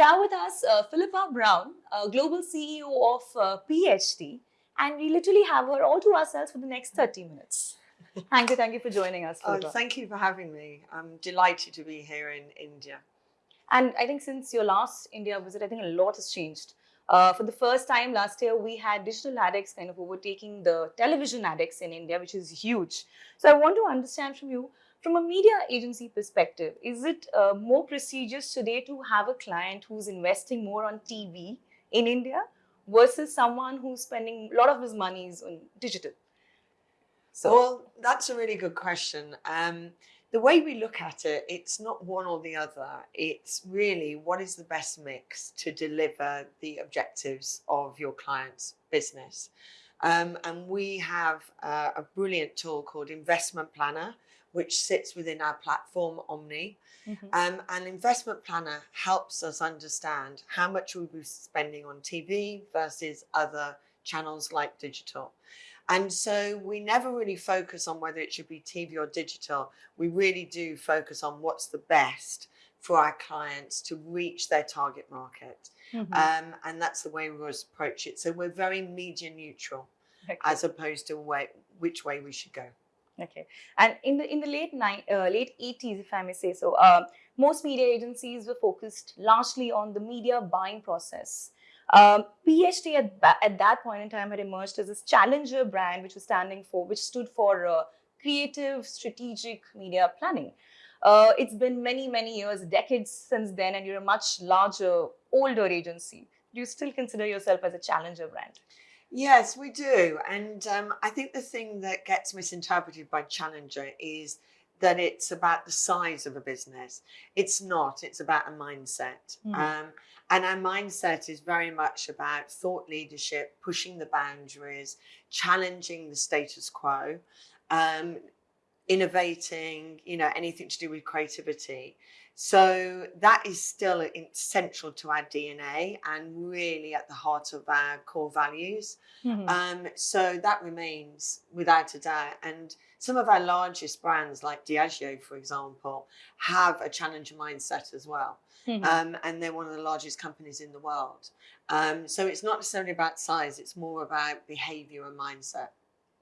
we have with us uh, Philippa Brown, uh, Global CEO of uh, PHD, and we literally have her all to ourselves for the next 30 minutes. Thank you, thank you for joining us. Oh, Philippa. thank you for having me. I'm delighted to be here in India. And I think since your last India visit, I think a lot has changed. Uh, for the first time last year, we had digital addicts kind of overtaking the television addicts in India, which is huge. So I want to understand from you, from a media agency perspective, is it uh, more prestigious today to have a client who's investing more on TV in India versus someone who's spending a lot of his monies on digital? So, well, that's a really good question. Um, the way we look at it, it's not one or the other. It's really what is the best mix to deliver the objectives of your client's business. Um, and we have uh, a brilliant tool called Investment Planner, which sits within our platform Omni. Mm-hmm. Um, and Investment Planner helps us understand how much we'll be spending on TV versus other channels like digital. And so we never really focus on whether it should be TV or digital. We really do focus on what's the best for our clients to reach their target market. Mm-hmm. Um, and that's the way we always approach it. So we're very media neutral okay. as opposed to way, which way we should go. Okay, and in the in the late uh, late eighties, if I may say so, uh, most media agencies were focused largely on the media buying process. Um, PHD at, at that point in time had emerged as this challenger brand, which was standing for, which stood for uh, creative, strategic media planning. Uh, it's been many, many years, decades since then, and you're a much larger, older agency. Do you still consider yourself as a challenger brand? Yes, we do. And um, I think the thing that gets misinterpreted by challenger is that it's about the size of a business. It's not, it's about a mindset. Mm. Um, and our mindset is very much about thought leadership, pushing the boundaries, challenging the status quo, um, innovating, you know, anything to do with creativity. So that is still central to our DNA and really at the heart of our core values. Mm-hmm. Um, so that remains without a doubt. And some of our largest brands, like Diageo, for example, have a challenger mindset as well. Mm-hmm. Um, and they're one of the largest companies in the world. Um, so it's not necessarily about size, it's more about behavior and mindset.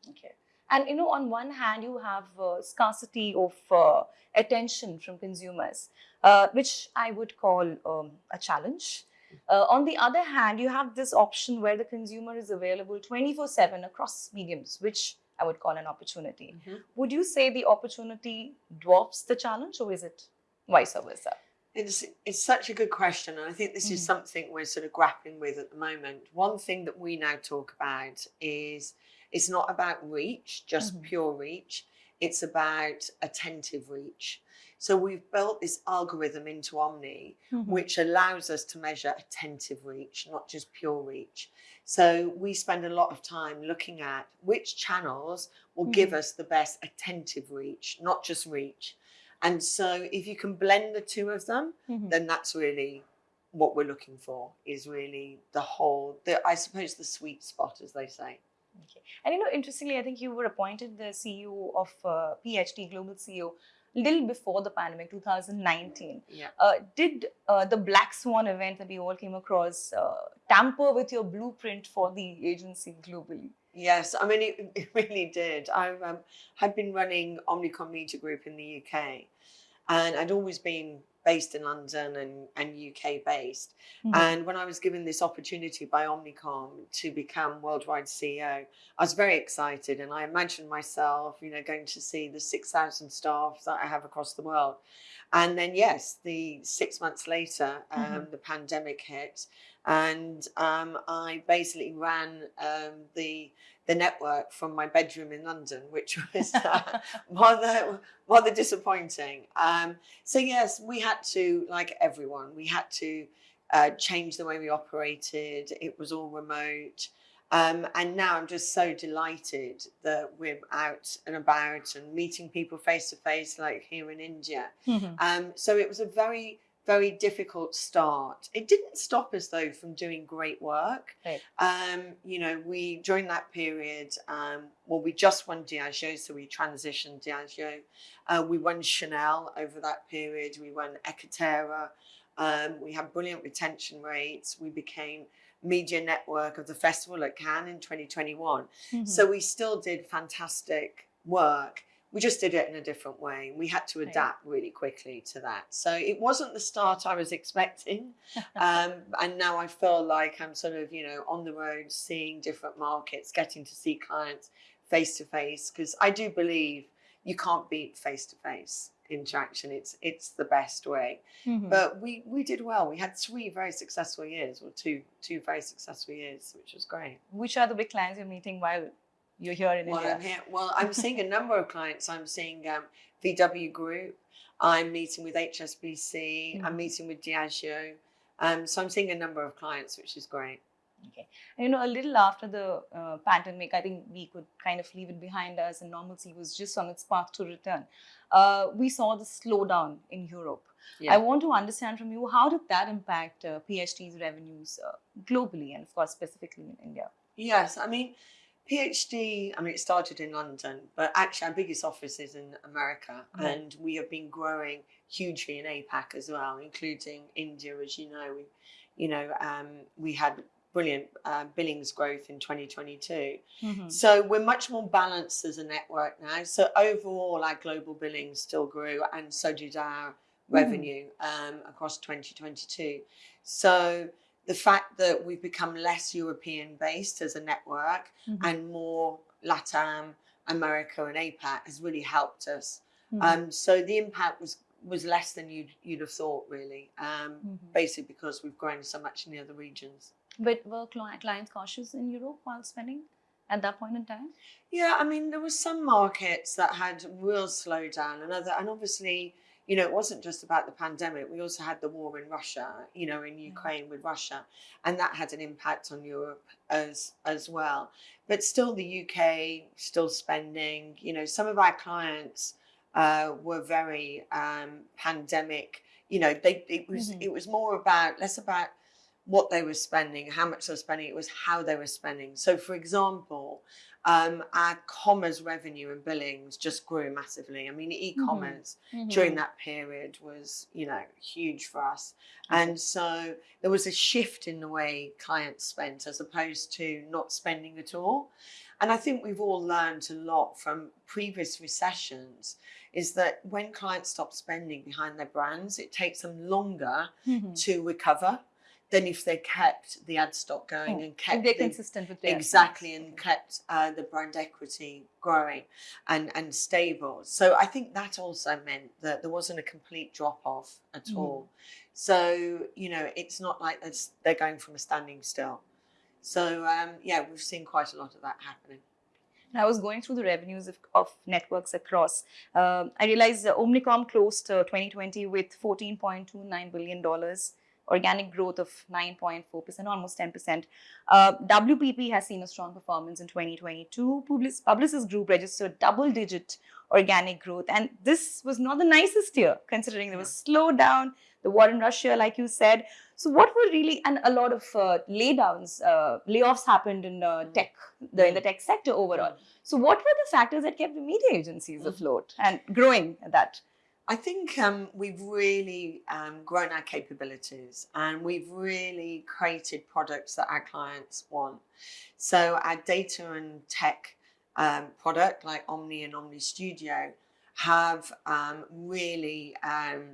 Okay. And you know, on one hand, you have uh, scarcity of uh, attention from consumers, uh, which I would call um, a challenge. Uh, on the other hand, you have this option where the consumer is available 24 7 across mediums, which I would call an opportunity. Mm-hmm. Would you say the opportunity dwarfs the challenge, or is it vice versa? It's, it's such a good question. And I think this mm-hmm. is something we're sort of grappling with at the moment. One thing that we now talk about is it's not about reach, just mm-hmm. pure reach. It's about attentive reach. So we've built this algorithm into Omni, mm-hmm. which allows us to measure attentive reach, not just pure reach. So we spend a lot of time looking at which channels will mm-hmm. give us the best attentive reach, not just reach. And so if you can blend the two of them, mm-hmm. then that's really what we're looking for is really the whole, the, I suppose the sweet spot, as they say. Okay. And you know, interestingly, I think you were appointed the CEO of uh, PHD Global CEO a little before the pandemic, 2019. Yeah. Uh, did uh, the Black Swan event that we all came across uh, tamper with your blueprint for the agency globally? Yes, I mean, it, it really did. I um, had been running Omnicom Media Group in the UK, and I'd always been based in London and, and UK based. Mm-hmm. And when I was given this opportunity by Omnicom to become worldwide CEO, I was very excited. And I imagined myself, you know, going to see the 6,000 staff that I have across the world. And then, yes, the six months later, um, mm-hmm. the pandemic hit, and um, I basically ran um, the the network from my bedroom in London, which was uh, rather rather disappointing. Um, so yes, we had to, like everyone, we had to uh, change the way we operated. It was all remote. Um, and now I'm just so delighted that we're out and about and meeting people face to face, like here in India. Mm-hmm. Um, so it was a very very difficult start. It didn't stop us though from doing great work. Right. Um, you know, we during that period, um, well, we just won Diageo, so we transitioned Diageo. Uh, we won Chanel over that period. We won Ekaterra. Um, we had brilliant retention rates. We became media network of the festival at Cannes in 2021. Mhm. So we still did fantastic work. We just did it in a different way. and We had to adapt really quickly to that. So it wasn't the start I was expecting. Um, and now I feel like I'm sort of, you know, on the road, seeing different markets, getting to see clients face to face. Because I do believe you can't beat face to face interaction. It's it's the best way. Mhm. But we we did well. We had three very successful years, or two two very successful years, which was great. Which are the big clients you're meeting while you're here in Well, India? I'm here. Well, I'm seeing a number of clients. I'm seeing um, VW Group. I'm meeting with HSBC. Mhm. I'm meeting with Diageo. Um, so I'm seeing a number of clients, which is great. And, you know, a little after the uh, pandemic, I think we could kind of leave it behind us, and normalcy was just on its path to return. Uh, we saw the slowdown in Europe. Yeah. I want to understand from you how did that impact uh, PhD's revenues uh, globally and, of course, specifically in India? Yes, I mean, PhD, I mean, it started in London, but actually our biggest office is in America. Right. And we have been growing hugely in APAC as well, including India, as you know. We, you know, um, we had brilliant uh, billings growth in 2022. Mhm. So we're much more balanced as a network now. So overall, our global billings still grew, and so did our revenue um, across 2022. So the fact that we've become less European based as a network Mhm. and more LATAM, America, and APAC has really helped us. Mhm. Um, so the impact was was less than you'd you'd have thought, really. Um, Mhm. Basically, because we've grown so much in the other regions. But were clients cautious in Europe while spending at that point in time? Yeah, I mean, there were some markets that had real slowdown, and other, and obviously, you know, it wasn't just about the pandemic. We also had the war in Russia, you know, in Ukraine with Russia, and that had an impact on Europe as as well. But still, the UK still spending. You know, some of our clients uh, were very um, pandemic. You know, they it was Mhm. it was more about less about what they were spending, how much they were spending. It was how they were spending. So, for example, um, our commerce revenue and billings just grew massively. I mean, e-commerce during that period was, you know, huge for us. And so there was a shift in the way clients spent as opposed to not spending at all. And I think we've all learned a lot from previous recessions is that when clients stop spending behind their brands, it takes them longer Mhm. to recover than if they kept the ad stock going Oh, and kept they're the, consistent with exactly and kept uh, the brand equity growing and and stable. So i think that also meant that there wasn't a complete drop off at Mhm. all. So you know it's not like they're going from a standing still. So um, yeah we've seen quite a lot of that happening. I was going through the revenues of, of networks across. Um, I realized that Omnicom closed uh, 2020 with $14.29 billion, organic growth of 9.4%, almost 10%. Uh, WPP has seen a strong performance in 2022. Publicis, Publicis Group registered double digit organic growth. And this was not the nicest year, considering there was slowdown, the war in Russia, like you said. So, what were really, and a lot of uh, laydowns, uh, layoffs happened in uh, Mm. tech, the, in the tech sector overall. So, what were the factors that kept the media agencies afloat and growing at that? I think um, we've really um, grown our capabilities and we've really created products that our clients want. So our data and tech um, product like Omni and Omni Studio have um, really, um,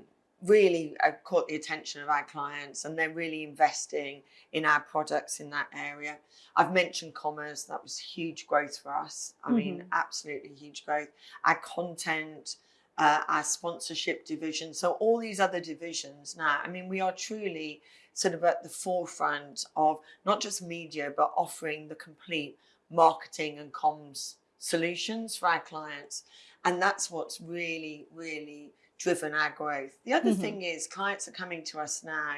really uh, caught the attention of our clients and they're really investing in our products in that area. I've mentioned commerce, that was huge growth for us. I mean, Mhm. absolutely huge growth. Our content, uh, our sponsorship division. So all these other divisions now, I mean, we are truly sort of at the forefront of not just media, but offering the complete marketing and comms solutions for our clients. And that's what's really, really driven our growth. The other Mhm. thing is clients are coming to us now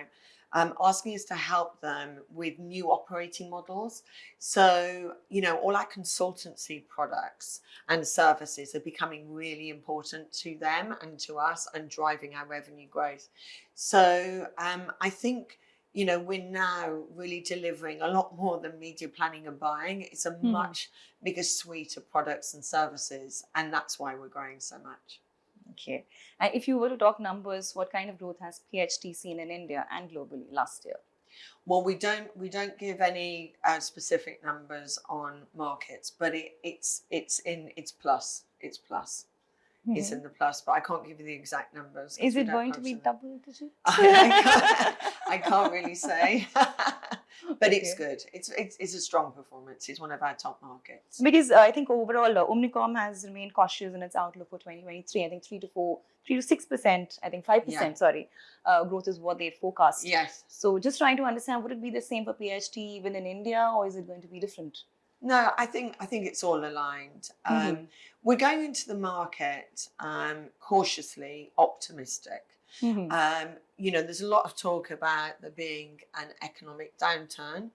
um, asking us to help them with new operating models. So, you know, all our consultancy products and services are becoming really important to them and to us and driving our revenue growth. So um, I think, you know, we're now really delivering a lot more than media planning and buying. It's a Mhm. much bigger suite of products and services, and that's why we're growing so much. Okay. And if you were to talk numbers, what kind of growth has PHD seen in India and globally last year? Well, we don't we don't give any uh, specific numbers on markets, but it, it's it's in it's plus it's plus it's in the plus, but I can't give you the exact numbers. Is it going to be double digit? I, can't, I can't really say, but it's good. It's, it's it's a strong performance. It's one of our top markets. Because uh, I think overall, uh, Omnicom has remained cautious in its outlook for 2023. I think three to four, three to six percent. I think five percent. Yeah. Sorry, uh, growth is what they forecast. Yes. So just trying to understand, would it be the same for PHD even in India, or is it going to be different? No, I think I think it's all aligned. Um, Mhm. We're going into the market um, cautiously optimistic. Mhm. Um, you know, there's a lot of talk about there being an economic downturn,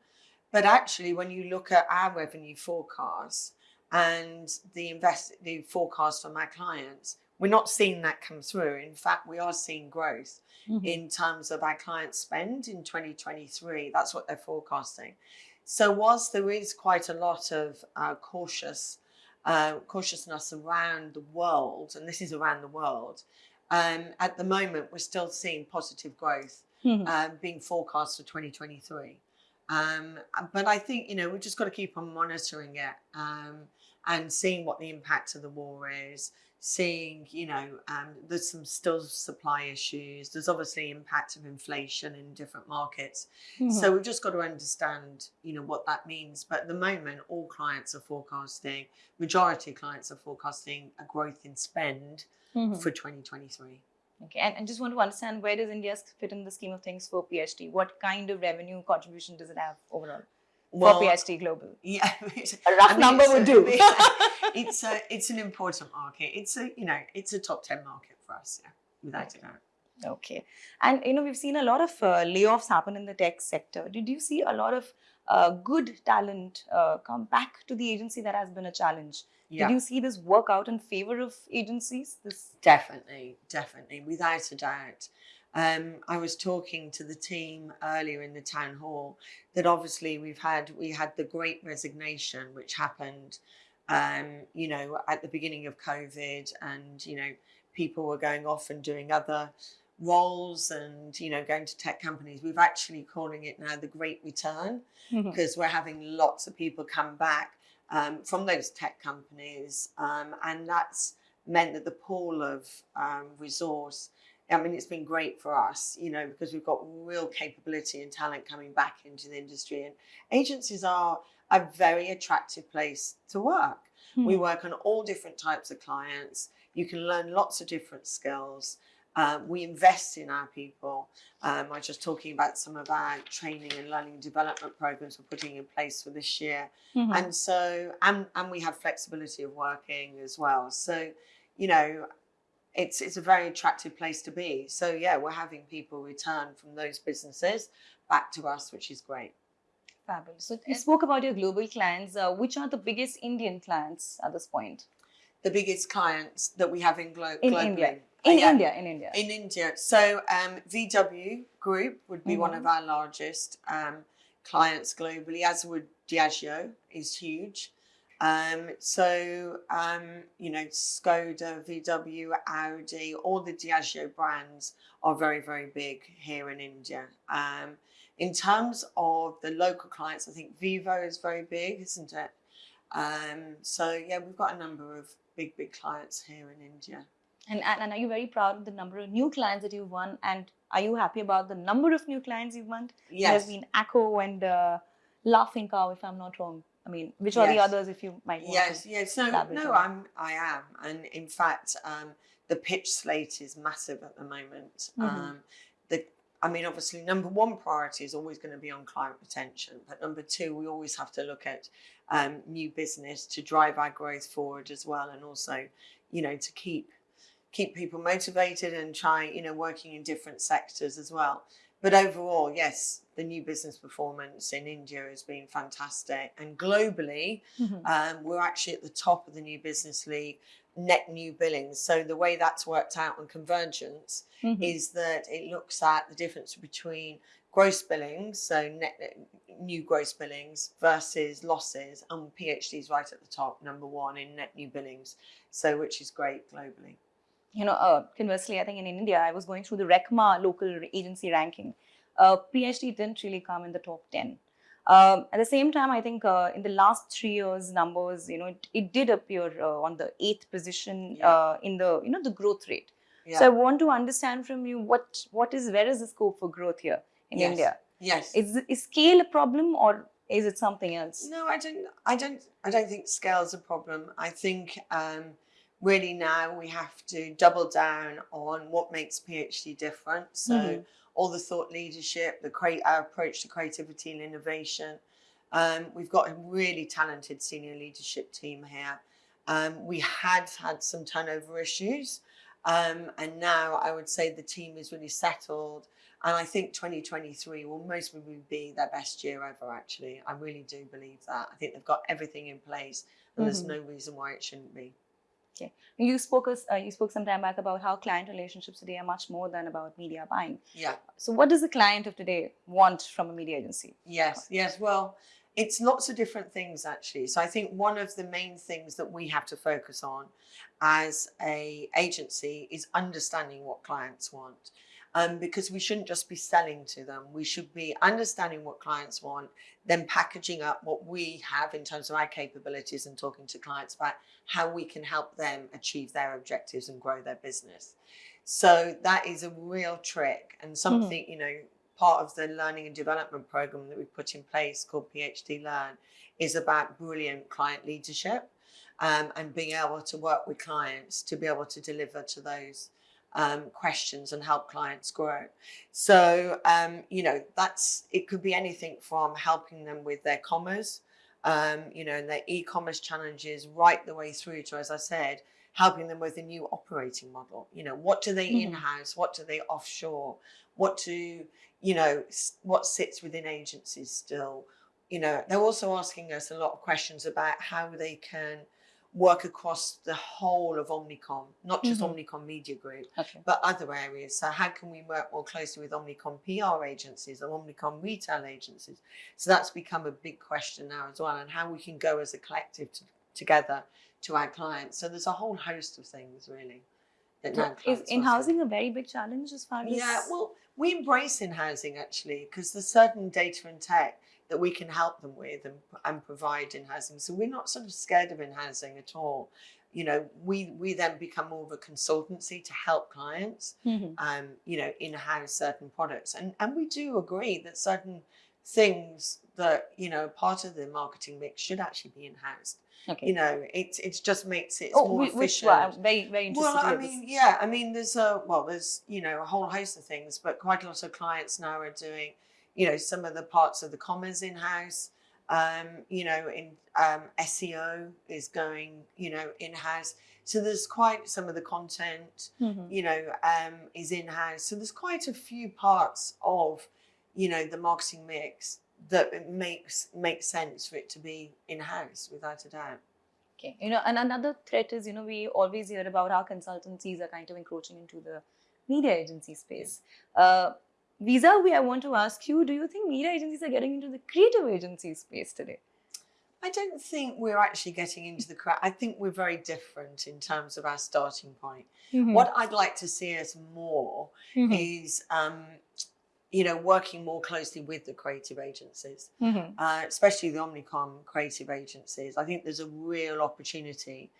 but actually, when you look at our revenue forecasts and the invest the forecast from our clients, we're not seeing that come through. In fact, we are seeing growth Mhm. in terms of our client spend in 2023. That's what they're forecasting. So, whilst there is quite a lot of uh, cautious uh, cautiousness around the world, and this is around the world, um, at the moment we're still seeing positive growth Mhm. um, being forecast for 2023. Um, but I think you know we've just got to keep on monitoring it um, and seeing what the impact of the war is. Seeing you know um, there's some still supply issues. There's obviously impact of inflation in different markets. Mhm. So we've just got to understand you know what that means. But at the moment, all clients are forecasting. Majority of clients are forecasting a growth in spend Mhm. for 2023. Okay, and, and just want to understand where does India fit in the scheme of things for PHD? What kind of revenue contribution does it have overall for PHD Global? yeah, A rough I mean, number would do. it's a it's an important market. It's a you know it's a top ten market for us, yeah, without a doubt. Okay. And you know, we've seen a lot of uh, layoffs happen in the tech sector. Did you see a lot of uh, good talent uh, come back to the agency that has been a challenge? Yeah, Did you see this work out in favor of agencies? This definitely, definitely, without a doubt. Um, I was talking to the team earlier in the town hall that obviously we've had we had the Great Resignation, which happened, um, you know, at the beginning of COVID, and you know, people were going off and doing other roles and you know going to tech companies. We've actually calling it now the Great Return. because we're having lots of people come back um, from those tech companies, um, and that's meant that the pool of um, resource. I mean, it's been great for us, you know, because we've got real capability and talent coming back into the industry, and agencies are a very attractive place to work. We work on all different types of clients. You can learn lots of different skills. Um, we invest in our people. Um, I was just talking about some of our training and learning development programs we're putting in place for this year. Mhm. And so, and, and we have flexibility of working as well. So, you know, it's it's a very attractive place to be. So yeah, we're having people return from those businesses back to us, which is great. Fabulous. So you spoke about your global clients. Uh, which are the biggest Indian clients at this point? The biggest clients that we have in, glo- In globally. India. Uh, In yeah. India, in India. In India. So um, VW Group would be one Mhm. of our largest um, clients globally, as would Diageo is huge. Um, so, um, you know, Skoda, VW, Audi, all the Diageo brands are very, very big here in India. Um, in terms of the local clients, I think Vivo is very big, isn't it? Um, so, yeah, we've got a number of big, big clients here in India. And, and, and are you very proud of the number of new clients that you've won? And are you happy about the number of new clients you've won? Yes. There's been Acco and uh, Laughing Cow, if I'm not wrong. I mean, which are the others, if you might want Yes, to? yes. No, no. I'm, I am, and in fact, um, the pitch slate is massive at the moment. Mhm. Um, the, I mean, obviously, number one priority is always going to be on client retention, but number two, we always have to look at um, new business to drive our growth forward as well, and also, you know, to keep keep people motivated and try, you know, working in different sectors as well. But overall, yes, the new business performance in India has been fantastic, and globally, Mhm. um, we're actually at the top of the new business league net new billings. So the way that's worked out on COMvergence Mhm. is that it looks at the difference between gross billings, so net new gross billings versus losses, and PhD is right at the top, number one in net new billings. So which is great globally. You know, uh, conversely, I think in India, I was going through the RECMA local agency ranking. Uh, PhD didn't really come in the top 10. Um, at the same time, I think uh, in the last three years, numbers, you know, it, it did appear uh, on the eighth position Yeah. uh, in the, you know, the growth rate. Yeah. So I want to understand from you what what is where is the scope for growth here in Yes. India? yes. Is is scale a problem or is it something else? No, I don't. I don't. I don't think scale's a problem. I think um, really now we have to double down on what makes PhD different. So Mhm. all the thought leadership, the create our approach to creativity and innovation. Um, we've got a really talented senior leadership team here. Um, we had had some turnover issues, um, and now I would say the team is really settled. And I think 2023 will most probably be their best year ever, actually. I really do believe that. I think they've got everything in place, and there's Mhm. no reason why it shouldn't be. You spoke us, uh, you spoke some time back about how client relationships today are much more than about media buying. Yeah. So what does the client of today want from a media agency? Yes, yes. Well, it's lots of different things actually. So I think one of the main things that we have to focus on as a agency is understanding what clients want. Um, because we shouldn't just be selling to them. We should be understanding what clients want, then packaging up what we have in terms of our capabilities and talking to clients about how we can help them achieve their objectives and grow their business. So that is a real trick and something, you know, part of the learning and development program that we put in place called PhD Learn is about brilliant client leadership um, and being able to work with clients to be able to deliver to those um, questions and help clients grow. So, um, you know, that's it could be anything from helping them with their commerce, um, you know, and their e-commerce challenges right the way through to, as I said, helping them with a new operating model. You know, what do they Mhm. in-house? What do they offshore? What do you know? What sits within agencies still? You know, they're also asking us a lot of questions about how they can work across the whole of Omnicom, not just Mhm. Omnicom Media Group, Okay. but other areas. So how can we work more closely with Omnicom PR agencies or Omnicom retail agencies? So that's become a big question now as well, and how we can go as a collective to, together to our clients. So there's a whole host of things really. That now is in-housing a very big challenge as far as yeah, well, we embrace in housing actually because there's certain data and tech that we can help them with and, and provide in housing. So we're not sort of scared of in housing at all. You know, we we then become more of a consultancy to help clients, Mhm. um, you know, in house certain products, and and we do agree that certain things that you know part of the marketing mix should actually be in house. okay. You know, it it just makes it oh, more whi- which efficient. one? I'm very very interested. Well, I mean, yeah, I mean, there's a well, there's you know a whole host of things, but quite a lot of clients now are doing, you know, some of the parts of the commerce in house. Um, you know, in um, SEO is going, you know, in house. So there's quite some of the content, Mhm. you know, um, is in house. So there's quite a few parts of, you know, the marketing mix that it makes makes sense for it to be in house without a doubt. Okay, you know, and another threat is, you know, we always hear about how consultancies are kind of encroaching into the media agency space. Uh, Visa, we I want to ask you: Do you think media agencies are getting into the creative agency space today? I don't think we're actually getting into the crowd. I think we're very different in terms of our starting point. Hmm. What I'd like to see us more Mhm. is, um, you know, working more closely with the creative agencies, Mhm. uh, especially the Omnicom creative agencies. I think there's a real opportunity.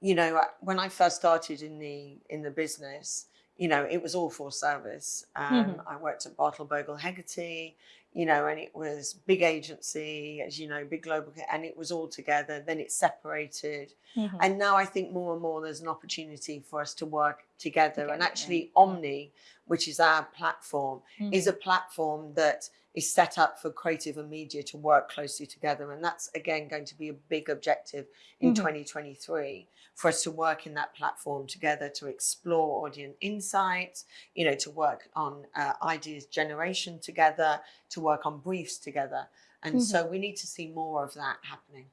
You know, when I first started in the in the business, you know, it was all for service. Um, Mhm. I worked at Bartle Bogle Hegarty, you know, and it was big agency, as you know, big global, and it was all together. Then it separated, Mhm. and now I think more and more there's an opportunity for us to work together. Together, and yeah. actually, Omni, which is our platform, is Mhm. a platform that is set up for creative and media to work closely together. And that's again going to be a big objective in Mhm. 2023 for us to work in that platform together to explore audience insights, you know, to work on uh, ideas generation together, to work on briefs together. And so we need to see more of that happening.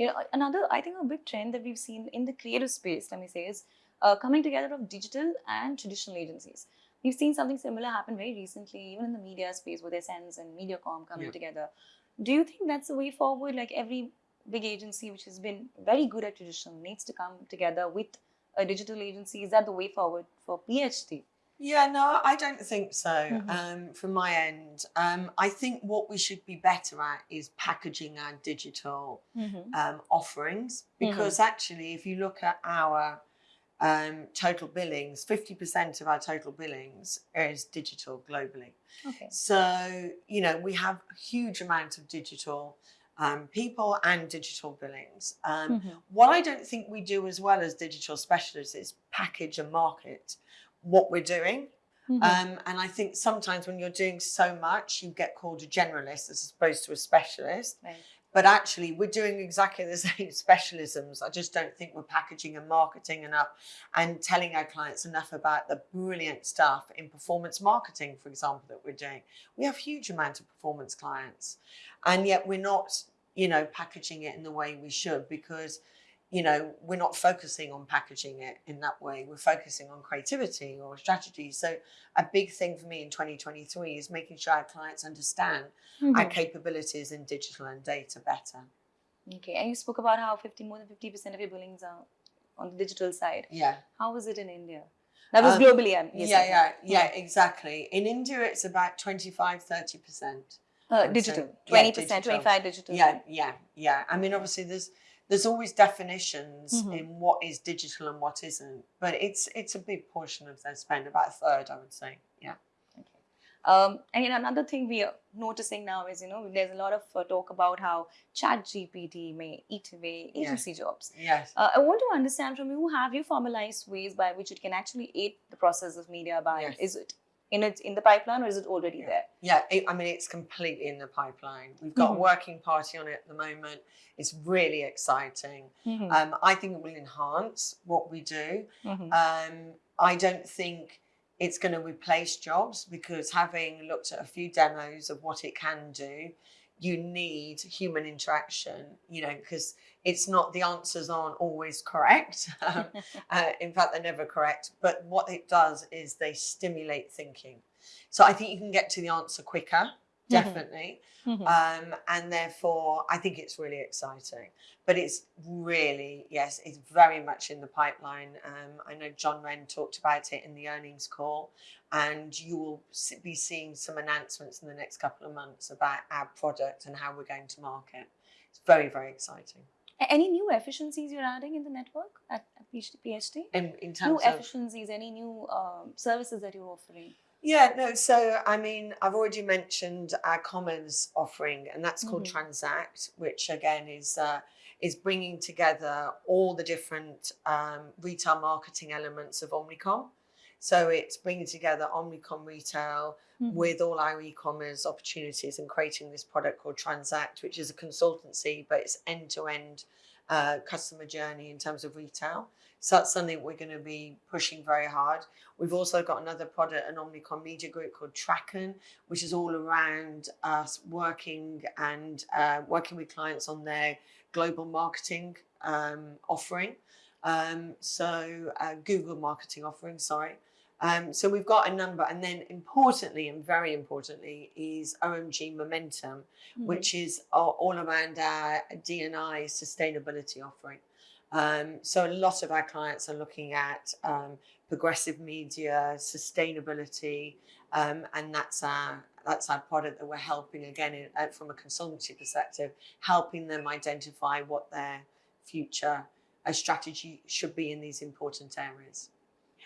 You know, another, I think, a big trend that we've seen in the creative space, let me say, is uh, coming together of digital and traditional agencies. We've seen something similar happen very recently, even in the media space with Essence and MediaCom coming Yeah. together. Do you think that's the way forward? Like every big agency which has been very good at traditional needs to come together with a digital agency? Is that the way forward for PHD? Yeah, no, I don't think so. Mhm. Um, from my end, um, I think what we should be better at is packaging our digital um, offerings because actually, if you look at our um, total billings, 50% of our total billings is digital globally. Okay. So, you know, we have a huge amount of digital um, people and digital billings. Um, Mhm. what I don't think we do as well as digital specialists is package and market what we're doing. Mhm. Um, and I think sometimes when you're doing so much, you get called a generalist as opposed to a specialist. Right. But actually, we're doing exactly the same specialisms. I just don't think we're packaging and marketing enough and telling our clients enough about the brilliant stuff in performance marketing, for example, that we're doing. We have huge amount of performance clients, and yet we're not, you know, packaging it in the way we should because you know, we're not focusing on packaging it in that way. We're focusing on creativity or strategy. So, a big thing for me in 2023 is making sure our clients understand our Mhm. capabilities in digital and data better. Okay. And you spoke about how 50 more than 50% of your billings are on the digital side. Yeah. How is it in India? That was Um, globally, I'm guessing. Yeah, yeah, yeah, exactly. In India, it's about 25, 30%. Uh, I would say. digital. Yeah, 20%, digital. 25 digital. Yeah, yeah, yeah. I mean, obviously, there's there's always definitions Mhm. in what is digital and what isn't, but it's it's a big portion of their spend, about a third, I would say. Yeah. Um, and you know, another thing we are noticing now is, you know, there's a lot of uh, talk about how Chat GPT may eat away agency jobs. Yes. Uh, I want to understand from you, have you formalized ways by which it can actually aid the process of media buying? Yes. Is it in it in the pipeline or is it already Yeah. there? Yeah, it, I mean, it's completely in the pipeline. We've got Mhm. a working party on it at the moment. It's really exciting. Mhm. Um, I think it will enhance what we do. Mhm. Um, I don't think it's going to replace jobs because having looked at a few demos of what it can do, you need human interaction, you know, because it's not the answers aren't always correct. Um, uh, in fact, they're never correct. But what it does is they stimulate thinking. So I think you can get to the answer quicker, definitely. Mhm. Um, and therefore, I think it's really exciting. But it's really, yes, it's very much in the pipeline. Um, I know John Wren talked about it in the earnings call, and you will be seeing some announcements in the next couple of months about our product and how we're going to market. It's very, very exciting. Any new efficiencies you're adding in the network at, at PhD? PhD? In, in New of efficiencies, any new um, services that you're offering? Yeah, no. So, I mean, I've already mentioned our commerce offering, and that's called Mhm. Transact, which again is uh, is bringing together all the different um, retail marketing elements of Omnicom. So it's bringing together Omnicom retail Mhm. with all our e-commerce opportunities and creating this product called Transact, which is a consultancy, but it's end-to-end uh, customer journey in terms of retail. So that's something we're going to be pushing very hard. We've also got another product, an Omnicom Media Group called Tracken, which is all around us working and uh, working with clients on their global marketing um, offering. Um, so uh, Google marketing offering, sorry. Um, so we've got a number, and then importantly, and very importantly, is OMG Momentum, Mhm. which is all, all around our DNI sustainability offering. Um, so a lot of our clients are looking at um, progressive media, sustainability, um, and that's our that's our product that we're helping again in, uh, from a consultancy perspective, helping them identify what their future uh, strategy should be in these important areas.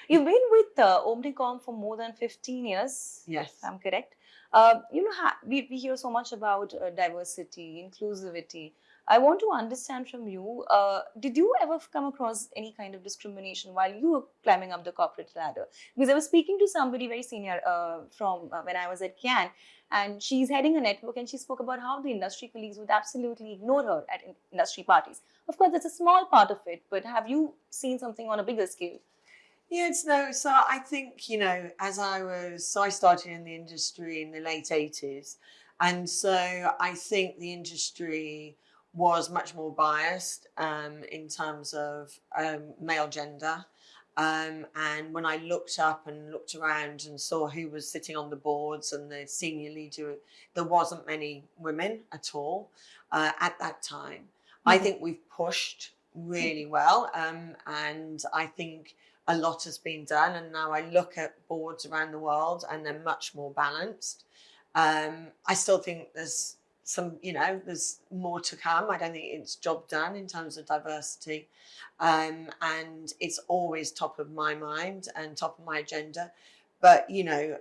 You've been with uh, Omnicom for more than 15 years. Yes. I'm correct. Uh, you know, we, we hear so much about uh, diversity, inclusivity. I want to understand from you, uh, did you ever come across any kind of discrimination while you were climbing up the corporate ladder? Because I was speaking to somebody very senior uh, from uh, when I was at Cannes, and she's heading a network, and she spoke about how the industry colleagues would absolutely ignore her at in- industry parties. Of course, that's a small part of it, but have you seen something on a bigger scale? Yeah, it's no. So I think you know, as I was, so I started in the industry in the late eighties, and so I think the industry was much more biased um, in terms of um, male gender. Um, and when I looked up and looked around and saw who was sitting on the boards and the senior leader, there wasn't many women at all uh, at that time. I Mhm. think we've pushed really well. Um, and I think a lot has been done. And now I look at boards around the world and they're much more balanced. Um, I still think there's some, you know, there's more to come. I don't think it's job done in terms of diversity. Um, and it's always top of my mind and top of my agenda. But, you know,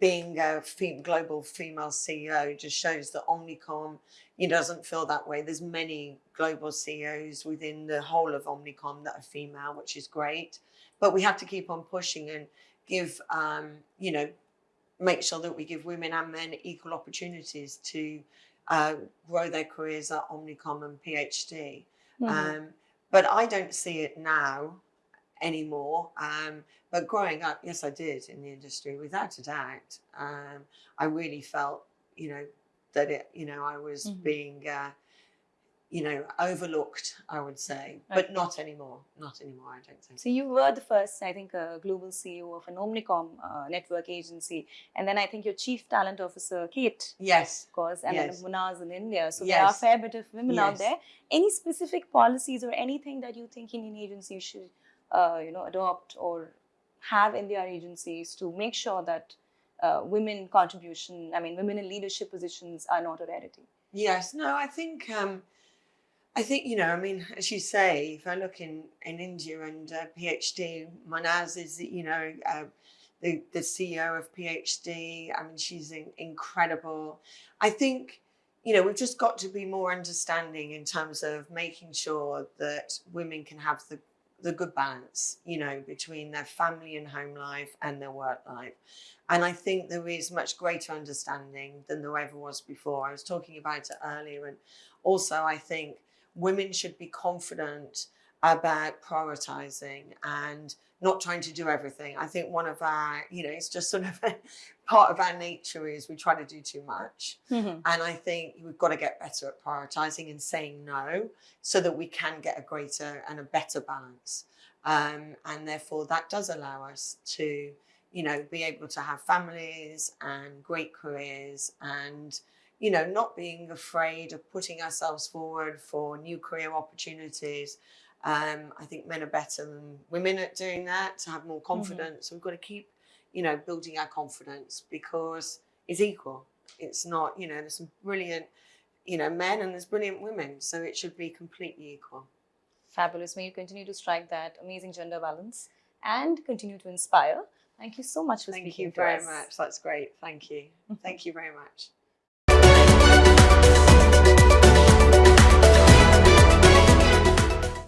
being a fem- global female CEO just shows that Omnicom it doesn't feel that way. There's many global CEOs within the whole of Omnicom that are female, which is great. But we have to keep on pushing and give, um, you know, make sure that we give women and men equal opportunities to uh, grow their careers at Omnicom and PhD. Mhm. Um, but I don't see it now anymore. Um, but growing up, yes, I did in the industry, without a doubt. Um, I really felt, you know, that it, you know, I was Mhm. being, uh, you know, overlooked. I would say, Okay. but not anymore. Not anymore. I don't think. So you were the first, I think, uh, global CEO of an Omnicom uh, network agency, and then I think your chief talent officer, Kate, Yes. of course, and Yes. then Munaz in India. So there are a fair bit of women out there. Any specific policies or anything that you think Indian agencies should, uh, you know, adopt or have in their agencies to make sure that uh, women contribution, I mean, women in leadership positions are not a rarity? Yes, no, I think um, I think you know. I mean, as you say, if I look in in India and uh, PhD, Manaz is you know uh, the the CEO of PhD. I mean, she's in, incredible. I think you know we've just got to be more understanding in terms of making sure that women can have the the good balance, you know, between their family and home life and their work life. And I think there is much greater understanding than there ever was before. I was talking about it earlier. And also, I think women should be confident about prioritizing and not trying to do everything. I think one of our, you know, it's just sort of part of our nature is we try to do too much. Mhm. And I think we've got to get better at prioritizing and saying no so that we can get a greater and a better balance. Um, and therefore, that does allow us to, you know, be able to have families and great careers and, you know, not being afraid of putting ourselves forward for new career opportunities. Um, I think men are better than women at doing that to have more confidence. We've got to keep, you know, building our confidence because it's equal. It's not, you know, there's some brilliant, you know, men and there's brilliant women. So it should be completely equal. Fabulous. May you continue to strike that amazing gender balance and continue to inspire. Thank you so much for Thank speaking you very much. That's great. Thank you. Thank you very much.